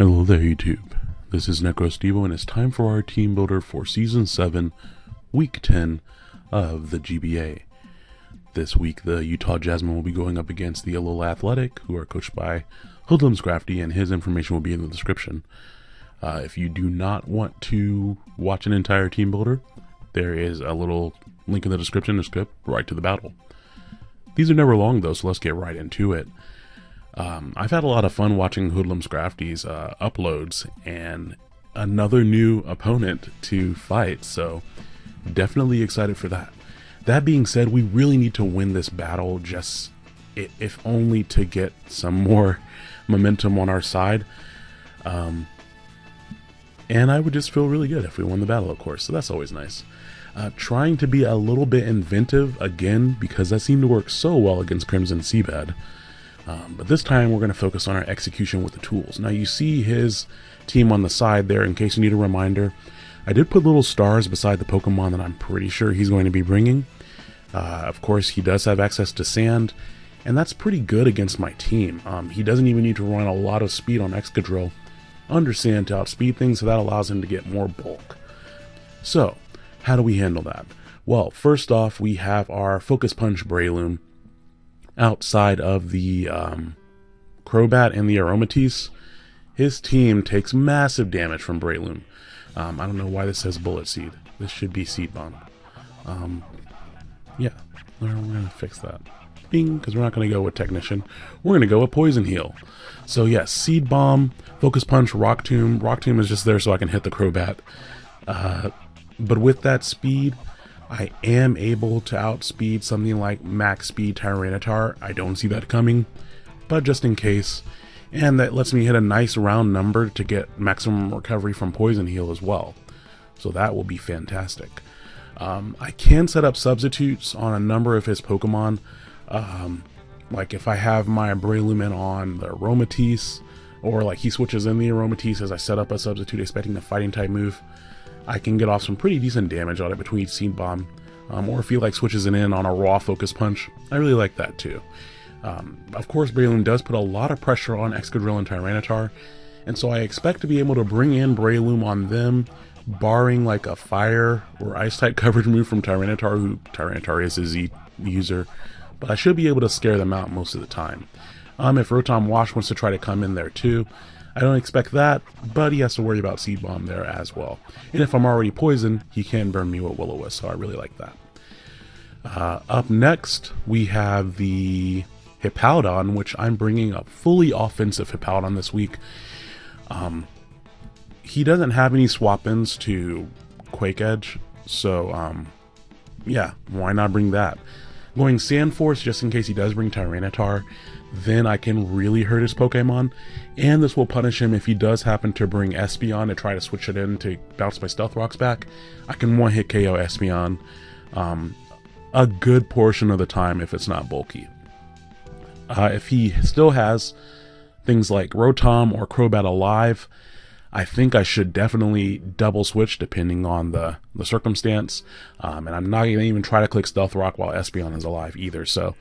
Hello there, YouTube. This is NecroStevo, and it's time for our team builder for Season 7, Week 10 of the GBA. This week, the Utah Jasmine will be going up against the Yellow Athletic, who are coached by Hoodlums Crafty, and his information will be in the description. Uh, if you do not want to watch an entire team builder, there is a little link in the description to skip right to the battle. These are never long, though, so let's get right into it. Um, I've had a lot of fun watching Hoodlums Crafty's uh, uploads and another new opponent to fight, so definitely excited for that. That being said, we really need to win this battle just if only to get some more momentum on our side. Um, and I would just feel really good if we won the battle, of course, so that's always nice. Uh, trying to be a little bit inventive again because that seemed to work so well against Crimson Seabed. Um, but this time we're going to focus on our execution with the tools. Now you see his team on the side there in case you need a reminder. I did put little stars beside the Pokemon that I'm pretty sure he's going to be bringing. Uh, of course, he does have access to sand, and that's pretty good against my team. Um, he doesn't even need to run a lot of speed on Excadrill under sand to outspeed things, so that allows him to get more bulk. So, how do we handle that? Well, first off, we have our Focus Punch Breloom outside of the um, Crobat and the Aromatisse, his team takes massive damage from Breloom. Um, I don't know why this says Bullet Seed. This should be Seed Bomb. Um, yeah, we're, going to fix that. Bing, because we're not going to go with Technician. We're going to go with Poison Heal. So yes, yeah, Seed Bomb, Focus Punch, Rock Tomb. Rock Tomb is just there so I can hit the Crobat. Uh, but with that speed, I am able to outspeed something like max speed Tyranitar. I don't see that coming, but just in case. And that lets me hit a nice round number to get maximum recovery from Poison Heal as well. So that will be fantastic. Um, I can set up substitutes on a number of his Pokemon. Um, like if I have my Brelumen on the Aromatisse, or like he switches in the Aromatisse as I set up a substitute expecting the fighting type move. I can get off some pretty decent damage on it between Seed Bomb, um, or if he like switches it in on a raw Focus Punch, I really like that too. Um, of course, Breloom does put a lot of pressure on Excadrill and Tyranitar, and so I expect to be able to bring in Breloom on them, barring like a Fire or Ice-type coverage move from Tyranitar, who Tyranitar is a Z user, but I should be able to scare them out most of the time. Um, if Rotom Wash wants to try to come in there too, I don't expect that, but he has to worry about Seed Bomb there as well. And if I'm already poisoned, he can burn me with Will-O-Wisp, so I really like that. Uh, up next, we have the Hippowdon, which I'm bringing up fully offensive Hippowdon this week. Um, he doesn't have any swap-ins to Quake Edge, so um, yeah, why not bring that? Going Sand Force just in case he does bring Tyranitar then I can really hurt his Pokemon. And this will punish him if he does happen to bring Espeon and try to switch it in to bounce my Stealth Rocks back. I can one hit KO Espeon um, a good portion of the time if it's not bulky. Uh, if he still has things like Rotom or Crobat alive, I think I should definitely double switch depending on the, the circumstance. Um, and I'm not going to even try to click Stealth Rock while Espeon is alive either. So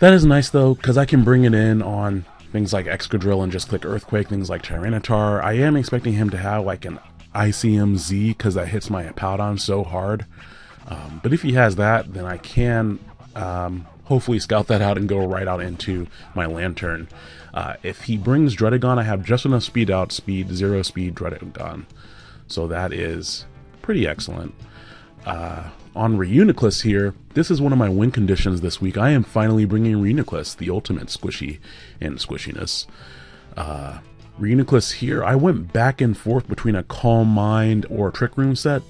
that is nice though, because I can bring it in on things like Excadrill and just click Earthquake, things like Tyranitar. I am expecting him to have like an Icium Z because that hits my Hippowdon so hard. Um, but if he has that, then I can um, hopefully scout that out and go right out into my Lanturn. Uh, if he brings Druddigon, I have just enough speed out, speed, zero speed Druddigon. So that is pretty excellent. Uh, on Reuniclus here, this is one of my win conditions this week. I am finally bringing Reuniclus, the ultimate squishy and squishiness. Uh, Reuniclus here, I went back and forth between a Calm Mind or Trick Room set,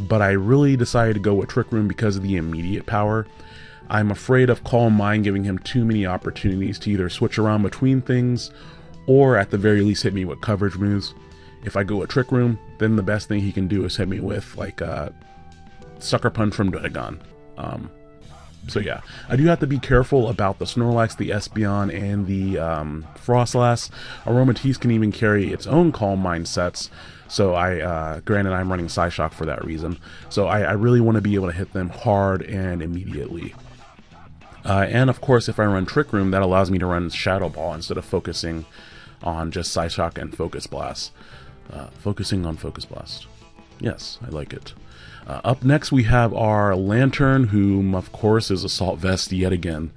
but I really decided to go with Trick Room because of the immediate power. I'm afraid of Calm Mind giving him too many opportunities to either switch around between things or at the very least hit me with coverage moves. If I go a Trick Room, then the best thing he can do is hit me with like uh, Sucker Punch from Druddigon. Um, so yeah, I do have to be careful about the Snorlax, the Espeon, and the um, Froslass. Aromatisse can even carry its own Calm Mind sets, so I, uh, granted I'm running Psyshock for that reason. So I, I really want to be able to hit them hard and immediately. Uh, and of course, if I run Trick Room, that allows me to run Shadow Ball instead of focusing on just Psyshock and Focus Blast. Uh, focusing on Focus Blast. Yes, I like it. Uh, up next, we have our Lanturn, whom, of course, is Assault Vest yet again.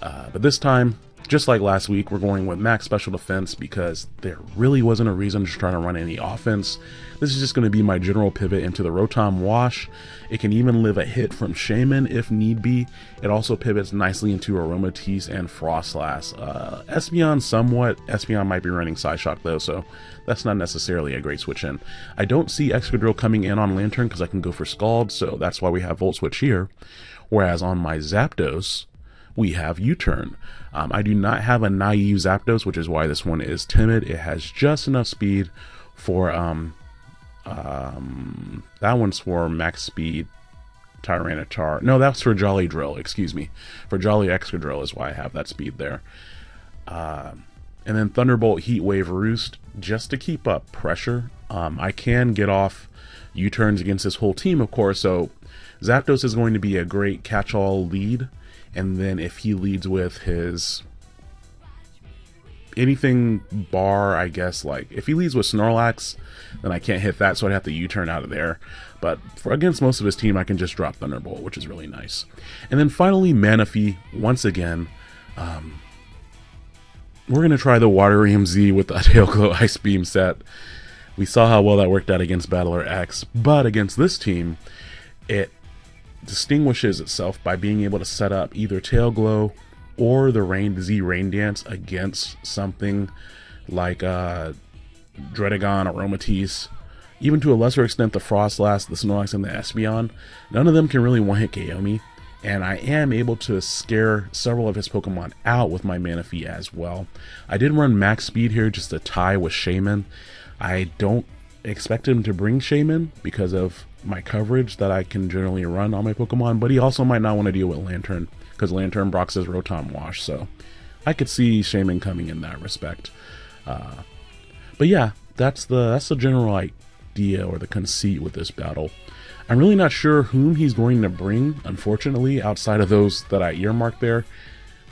Uh, but this time, just like last week, we're going with max special defense because there really wasn't a reason to try to run any offense. This is just going to be my general pivot into the Rotom Wash. It can even live a hit from Shaymin if need be. It also pivots nicely into Aromatisse and Froslass. Uh, Espeon somewhat. Espeon might be running Psyshock though, so that's not necessarily a great switch in. I don't see Excadrill coming in on Lanturn because I can go for Scald, so that's why we have Volt Switch here. Whereas on my Zapdos, we have U-Turn. Um, I do not have a naive Zapdos, which is why this one is timid. It has just enough speed for, um, um, that one's for max speed Tyranitar. No, that's for Jolly Drill, excuse me. For Jolly Excadrill is why I have that speed there. Uh, and then Thunderbolt Heat Wave Roost, just to keep up pressure. Um, I can get off U-turns against this whole team, of course, so Zapdos is going to be a great catch-all lead and then if he leads with his anything bar, I guess, like if he leads with Snorlax, then I can't hit that, so I'd have to U-turn out of there. But for against most of his team, I can just drop Thunderbolt, which is really nice. And then finally, Manaphy, once again. Um, we're going to try the Waterium Z with the Tail Glow Ice Beam set. We saw how well that worked out against Battler X, but against this team, it distinguishes itself by being able to set up either Tail Glow or the Rain Z Rain Dance against something like uh, Druddigon, Aromatisse, even to a lesser extent the Froslass, the Snorlax, and the Espeon. None of them can really one-hit KO me, and I am able to scare several of his Pokemon out with my Manaphy as well. I did run max speed here just to tie with Shaymin. I don't expect him to bring Shaymin because of my coverage that I can generally run on my Pokemon, but he also might not want to deal with Lanturn because Lanturn Brock's his Rotom Wash, so I could see Shaymin coming in that respect. Uh, but yeah, that's the that's the general idea or the conceit with this battle. I'm really not sure whom he's going to bring, unfortunately, outside of those that I earmarked there.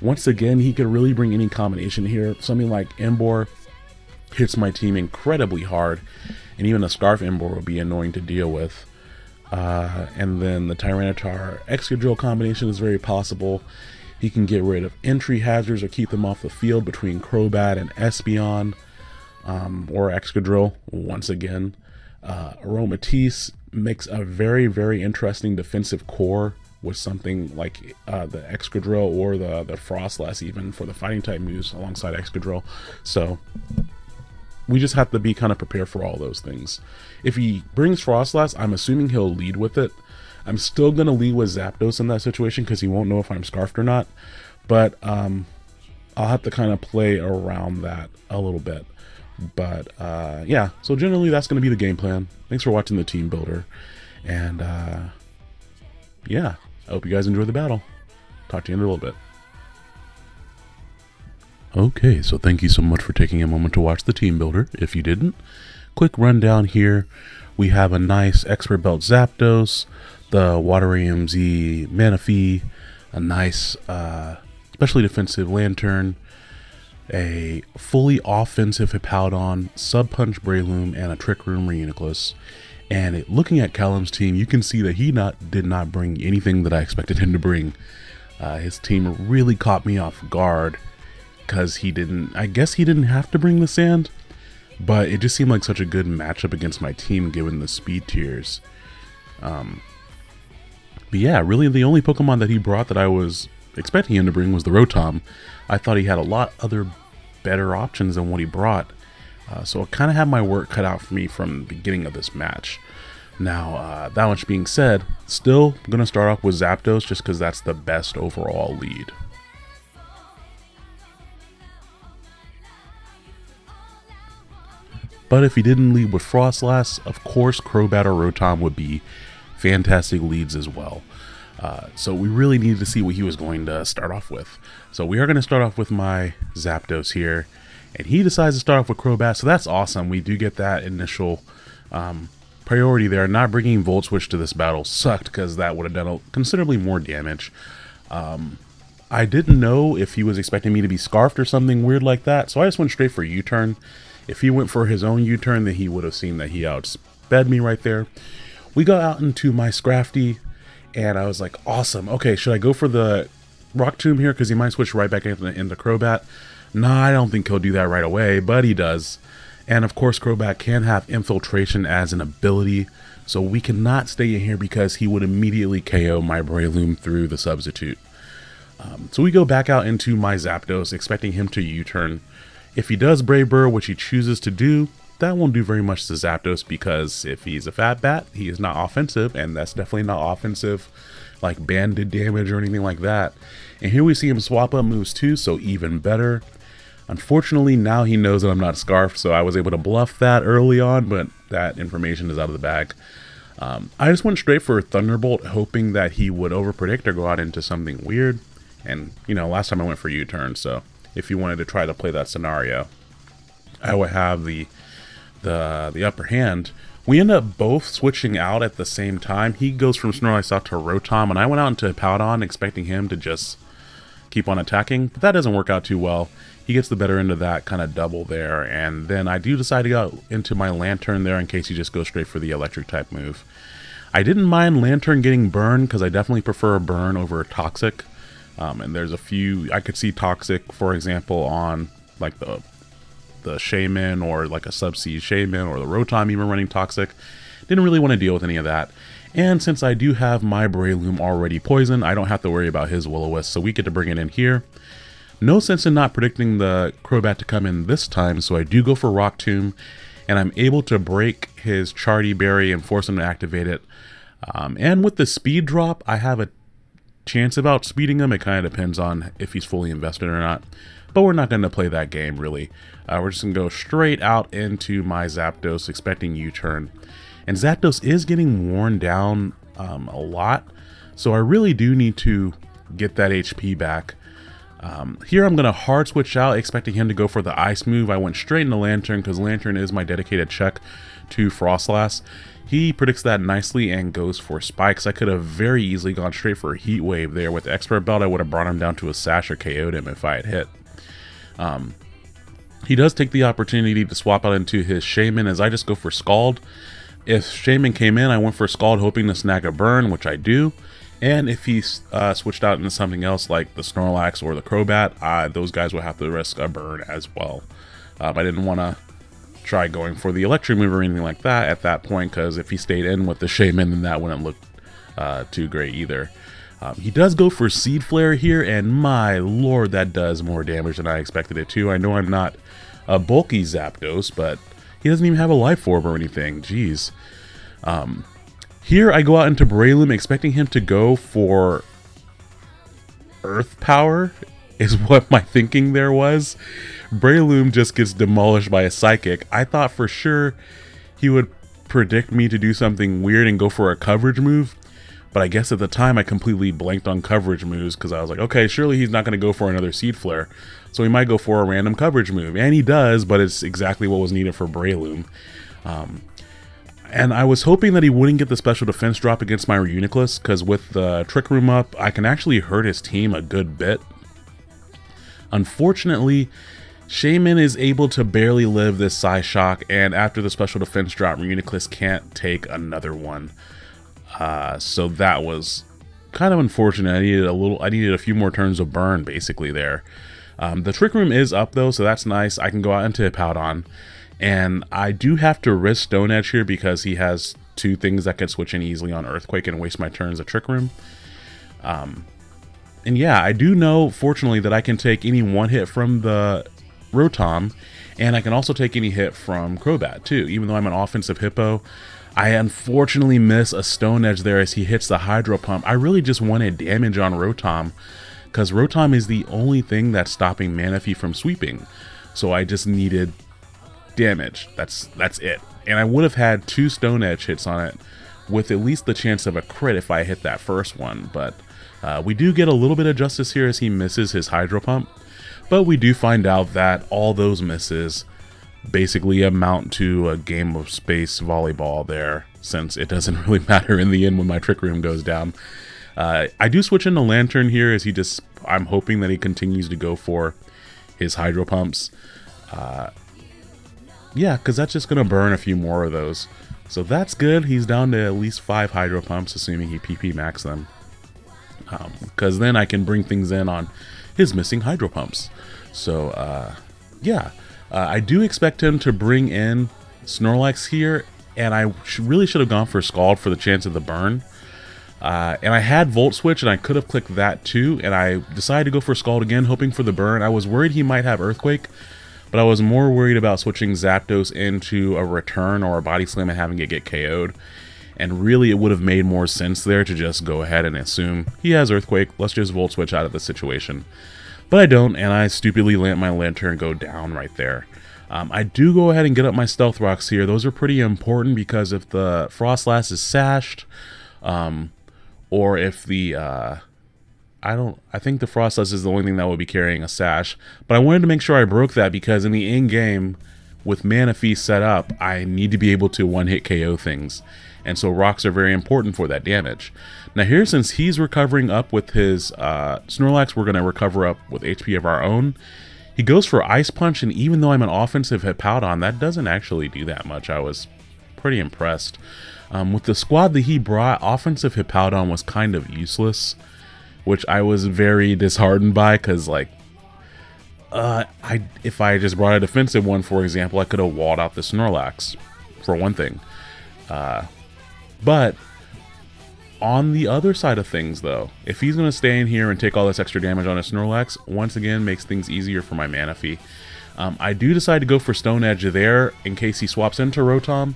Once again, he could really bring any combination here. Something like Emboar hits my team incredibly hard, and even a Scarf Emboar would be annoying to deal with. Uh, and then the Tyranitar Excadrill combination is very possible. He can get rid of entry hazards or keep them off the field between Crobat and Espeon um, or Excadrill once again. Uh, Aromatisse makes a very, very interesting defensive core with something like uh, the Excadrill or the, the Froslass even for the fighting type moves alongside Excadrill. So we just have to be kind of prepared for all those things. If he brings Froslass, I'm assuming he'll lead with it. I'm still going to lead with Zapdos in that situation because he won't know if I'm Scarfed or not. But um, I'll have to kind of play around that a little bit. But uh, yeah, so generally that's going to be the game plan. Thanks for watching the team builder. And uh, yeah, I hope you guys enjoy the battle. Talk to you in a little bit. Okay, so thank you so much for taking a moment to watch the team builder. If you didn't, quick rundown here. We have a nice expert belt Zapdos, the Waterium Z Manaphy, a nice uh, specially defensive Lanturn, a fully offensive Hippowdon, Sub Punch Breloom, and a Trick Room Reuniclus. And it, looking at Callum's team, you can see that he not did not bring anything that I expected him to bring. Uh, his team really caught me off guard because he didn't, I guess he didn't have to bring the sand, but it just seemed like such a good matchup against my team given the speed tiers. Um, but yeah, really the only Pokemon that he brought that I was expecting him to bring was the Rotom. I thought he had a lot other better options than what he brought. Uh, so I kind of had my work cut out for me from the beginning of this match. Now, uh, that much being said, still going to start off with Zapdos just because that's the best overall lead. But if he didn't lead with Froslass, of course Crobat or Rotom would be fantastic leads as well. Uh, so we really needed to see what he was going to start off with. So we are going to start off with my Zapdos here. And he decides to start off with Crobat, so that's awesome. We do get that initial um, priority there. Not bringing Volt Switch to this battle sucked because that would have done considerably more damage. Um, I didn't know if he was expecting me to be scarfed or something weird like that, so I just went straight for U-turn. If he went for his own U-turn, then he would have seen that he outsped me right there. We got out into my Scrafty, and I was like, awesome. Okay, should I go for the Rock Tomb here? Because he might switch right back into, into Crobat. Nah, I don't think he'll do that right away, but he does. And of course, Crobat can have Infiltrator as an ability, so we cannot stay in here because he would immediately KO my Breloom through the substitute. Um, so we go back out into my Zapdos, expecting him to U-turn. If he does Brave Bird, which he chooses to do, that won't do very much to Zapdos because if he's a fat bat, he is not offensive, and that's definitely not offensive like banded damage or anything like that. And here we see him swap up moves too, so even better. Unfortunately, now he knows that I'm not Scarf, so I was able to bluff that early on, but that information is out of the bag. Um, I just went straight for Thunderbolt, hoping that he would overpredict or go out into something weird. And, you know, last time I went for U-turn, so if you wanted to try to play that scenario, I would have the the the upper hand. We end up both switching out at the same time. He goes from Snorlax out to Rotom, and I went out into Powdon expecting him to just keep on attacking, but that doesn't work out too well. He gets the better end of that kind of double there, and then I do decide to go into my Lanturn there in case he just goes straight for the electric type move. I didn't mind Lanturn getting burned because I definitely prefer a burn over a Toxic. Um, and there's a few, I could see Toxic, for example, on like the the Shaymin or like a Subsea Shaymin or the Rotom even running Toxic. Didn't really want to deal with any of that. And since I do have my Breloom already poisoned, I don't have to worry about his Will-O-Wisp, so we get to bring it in here. No sense in not predicting the Crobat to come in this time, so I do go for Rock Tomb, and I'm able to break his Charti Berry and force him to activate it. Um, and with the speed drop, I have a chance of outspeeding him. It kind of depends on if he's fully invested or not. But we're not going to play that game, really. Uh, we're just going to go straight out into my Zapdos, expecting U-turn. And Zapdos is getting worn down um, a lot, so I really do need to get that HP back. Um, here I'm going to hard switch out, expecting him to go for the ice move. I went straight into Lanturn because Lanturn is my dedicated check to Froslass. He predicts that nicely and goes for spikes. I could have very easily gone straight for a heat wave there. With expert belt, I would have brought him down to a sash or KO'd him if I had hit. Um, he does take the opportunity to swap out into his Shaymin as I just go for Scald. If Shaymin came in, I went for Scald hoping to snag a burn, which I do. And if he uh, switched out into something else like the Snorlax or the Crobat, uh, those guys would have to risk a burn as well. Um, I didn't want to try going for the electric move or anything like that at that point because if he stayed in with the Shaymin then that wouldn't look uh, too great either. Um, he does go for Seed Flare here and my lord that does more damage than I expected it to. I know I'm not a bulky Zapdos but he doesn't even have a Life Orb or anything. Jeez. Um, here I go out into Breloom expecting him to go for Earth Power is what my thinking there was. Breloom just gets demolished by a psychic. I thought for sure he would predict me to do something weird and go for a coverage move. But I guess at the time I completely blanked on coverage moves because I was like, okay, surely he's not going to go for another Seed Flare. So he might go for a random coverage move. And he does, but it's exactly what was needed for Breloom. Um, and I was hoping that he wouldn't get the special defense drop against my Reuniclus because with the Trick Room up, I can actually hurt his team a good bit. Unfortunately, Shaymin is able to barely live this Psy Shock, and after the special defense drop, Reuniclus can't take another one. Uh, so that was kind of unfortunate. I needed a little, I needed a few more turns of burn basically there. Um, the trick room is up though, so that's nice. I can go out into Powdon, and I do have to risk Stone Edge here because he has two things that can switch in easily on Earthquake and waste my turns at Trick Room. Um, and yeah, I do know, fortunately, that I can take any one hit from the Rotom, and I can also take any hit from Crobat too. Even though I'm an offensive Hippo, I unfortunately miss a Stone Edge there as he hits the Hydro Pump. I really just wanted damage on Rotom, because Rotom is the only thing that's stopping Manaphy from sweeping. So I just needed damage. That's that's it. And I would have had two Stone Edge hits on it with at least the chance of a crit if I hit that first one. But uh, we do get a little bit of justice here as he misses his Hydro Pump. But we do find out that all those misses basically amount to a game of space volleyball there, since it doesn't really matter in the end when my Trick Room goes down. Uh, I do switch into Lanturn here as he just I'm hoping that he continues to go for his hydro pumps. Uh, yeah, because that's just going to burn a few more of those. So that's good. He's down to at least five hydro pumps, assuming he PP max them. Because um, then I can bring things in on his missing hydro pumps. So, uh, yeah. Uh, I do expect him to bring in Snorlax here, and I sh really should have gone for Scald for the chance of the burn. Uh, and I had Volt Switch, and I could have clicked that too, and I decided to go for Scald again, hoping for the burn. I was worried he might have Earthquake, but I was more worried about switching Zapdos into a Return or a Body Slam and having it get KO'd. And really, it would have made more sense there to just go ahead and assume he has Earthquake, let's just Volt Switch out of the situation. But I don't, and I stupidly let my Lanturn go down right there. Um, I do go ahead and get up my Stealth Rocks here. Those are pretty important because if the Froslass is sashed, um, or if the uh, I don't I think the Froslass is the only thing that will be carrying a sash. But I wanted to make sure I broke that because in the end game with Mana Manaphy set up, I need to be able to one hit KO things. And so rocks are very important for that damage. Now here, since he's recovering up with his uh, Snorlax, we're going to recover up with HP of our own. He goes for Ice Punch, and even though I'm an offensive Hippowdon, that doesn't actually do that much. I was pretty impressed. Um, with the squad that he brought, offensive Hippowdon was kind of useless, which I was very disheartened by because, like, uh, I if I just brought a defensive one, for example, I could have walled out the Snorlax, for one thing. Uh, but on the other side of things, though, if he's going to stay in here and take all this extra damage on a Snorlax, once again makes things easier for my Manaphy. Um, I do decide to go for Stone Edge there in case he swaps into Rotom,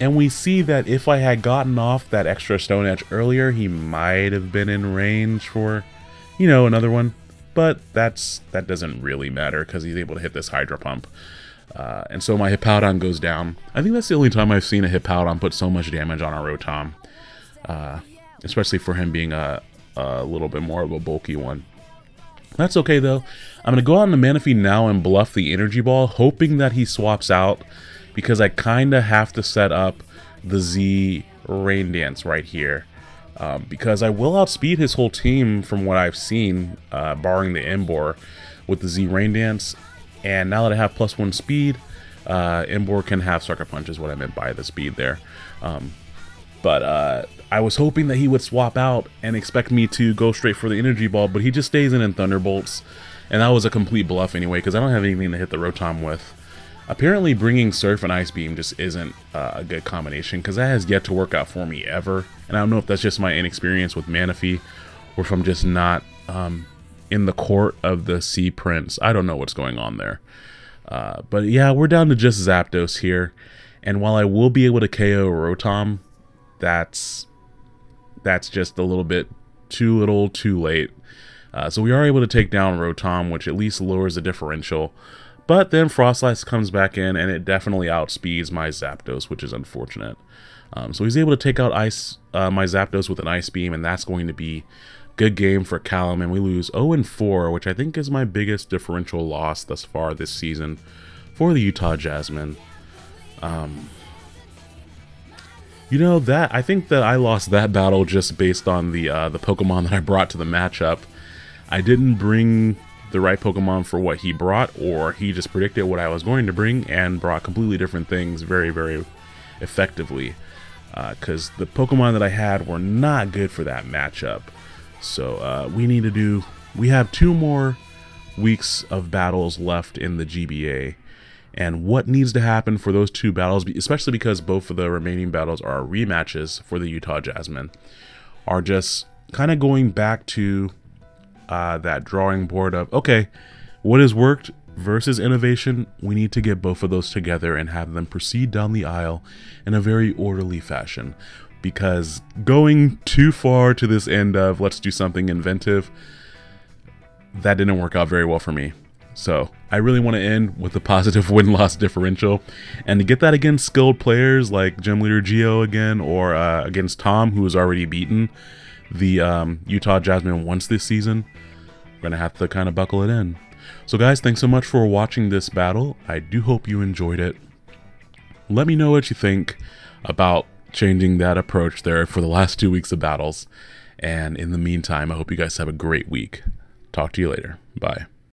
and we see that if I had gotten off that extra Stone Edge earlier, he might have been in range for, you know, another one. But that's that doesn't really matter because he's able to hit this Hydro Pump. Uh, and so my Hippowdon goes down. I think that's the only time I've seen a Hippowdon put so much damage on a Rotom. Uh, especially for him being a, a little bit more of a bulky one. That's okay though. I'm going to go out on the Manaphy now and bluff the Energy Ball, hoping that he swaps out because I kind of have to set up the Z Rain Dance right here. Um, because I will outspeed his whole team from what I've seen, uh, barring the Emboar, with the Z Rain Dance. And now that I have plus one speed, uh, Emboar can have Sucker Punch is what I meant by the speed there. Um, but uh, I was hoping that he would swap out and expect me to go straight for the Energy Ball, but he just stays in in Thunderbolts. And that was a complete bluff anyway, because I don't have anything to hit the Rotom with. Apparently bringing Surf and Ice Beam just isn't uh, a good combination because that has yet to work out for me ever. And I don't know if that's just my inexperience with Manaphy or if I'm just not um, in the court of the Sea Prince. I don't know what's going on there. Uh, but yeah, we're down to just Zapdos here. And while I will be able to KO Rotom, that's that's just a little bit too little too late. Uh, so we are able to take down Rotom, which at least lowers the differential. But then Froslass comes back in and it definitely outspeeds my Zapdos, which is unfortunate. Um, so he's able to take out ice uh, my Zapdos with an Ice Beam, and that's going to be good game for Callum. And we lose 0-4, which I think is my biggest differential loss thus far this season for the Utah Jasmine. Um, you know that I think that I lost that battle just based on the uh, the Pokemon that I brought to the matchup. I didn't bring the right Pokemon for what he brought, or he just predicted what I was going to bring and brought completely different things very, very effectively. Because uh, the Pokemon that I had were not good for that matchup. So uh, we need to do. We have two more weeks of battles left in the GBA. And what needs to happen for those two battles, especially because both of the remaining battles are rematches for the Utah Jasmine, are just kind of going back to uh, that drawing board of okay, what has worked versus innovation. We need to get both of those together and have them proceed down the aisle in a very orderly fashion. Because going too far to this end of let's do something inventive, that didn't work out very well for me. So I really want to end with a positive win-loss differential, and to get that against skilled players like Gym Leader Geo again, or uh, against Tom, who was already beaten the um, Utah Jasmine once this season, we're gonna have to kind of buckle it in. So guys, thanks so much for watching this battle. I do hope you enjoyed it. Let me know what you think about changing that approach there for the last two weeks of battles. And in the meantime, I hope you guys have a great week. Talk to you later. Bye.